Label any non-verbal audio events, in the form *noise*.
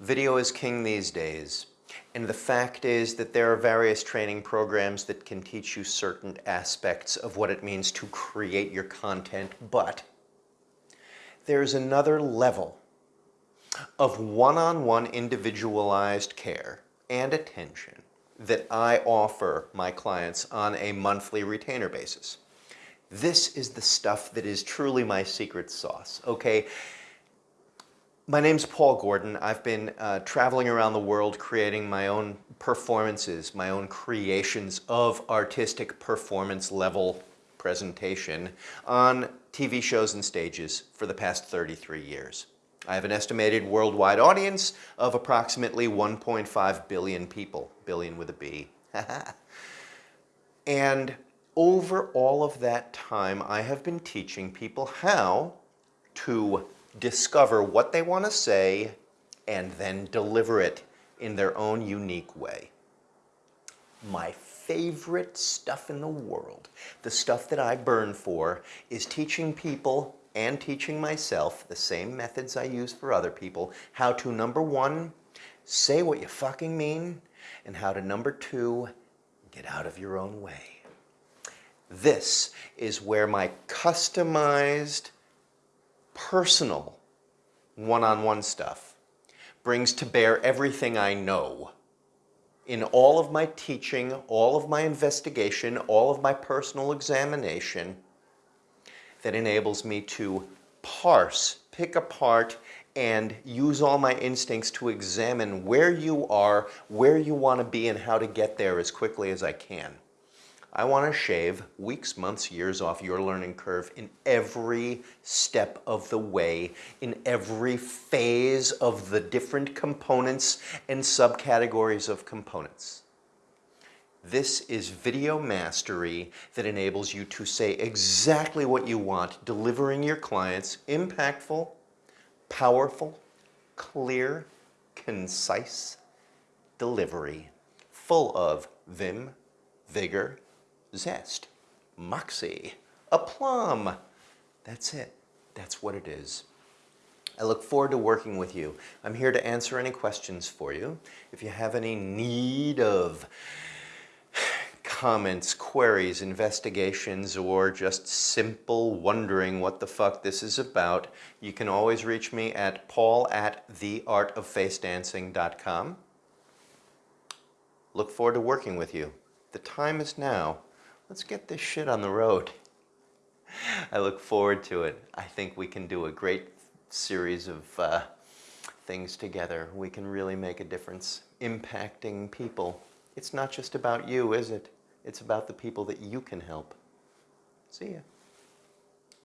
Video is king these days. And the fact is that there are various training programs that can teach you certain aspects of what it means to create your content, but there's another level of one-on-one -on -one individualized care and attention that I offer my clients on a monthly retainer basis. This is the stuff that is truly my secret sauce, okay? My name's Paul Gordon. I've been uh, traveling around the world creating my own performances, my own creations of artistic performance level presentation on TV shows and stages for the past 33 years. I have an estimated worldwide audience of approximately 1.5 billion people, billion with a B. *laughs* and over all of that time, I have been teaching people how to discover what they want to say, and then deliver it in their own unique way. My favorite stuff in the world, the stuff that I burn for, is teaching people and teaching myself the same methods I use for other people, how to, number one, say what you fucking mean, and how to, number two, get out of your own way. This is where my customized personal one-on-one -on -one stuff brings to bear everything I know in all of my teaching, all of my investigation, all of my personal examination that enables me to parse, pick apart, and use all my instincts to examine where you are, where you want to be, and how to get there as quickly as I can. I want to shave weeks, months, years off your learning curve in every step of the way, in every phase of the different components and subcategories of components. This is video mastery that enables you to say exactly what you want, delivering your clients impactful, powerful, clear, concise delivery full of vim, vigor, zest, moxie, aplomb. That's it. That's what it is. I look forward to working with you. I'm here to answer any questions for you. If you have any need of comments, queries, investigations, or just simple wondering what the fuck this is about, you can always reach me at paul at theartoffacadancing.com. Look forward to working with you. The time is now let's get this shit on the road. I look forward to it. I think we can do a great series of uh, things together. We can really make a difference impacting people. It's not just about you, is it? It's about the people that you can help. See ya.